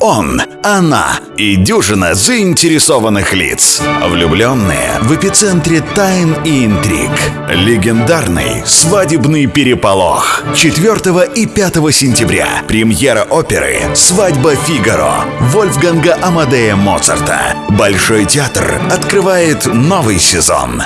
Он, она и дюжина заинтересованных лиц. Влюбленные в эпицентре тайн и интриг. Легендарный свадебный переполох. 4 и 5 сентября. Премьера оперы «Свадьба Фигаро» Вольфганга Амадея Моцарта. Большой театр открывает новый сезон.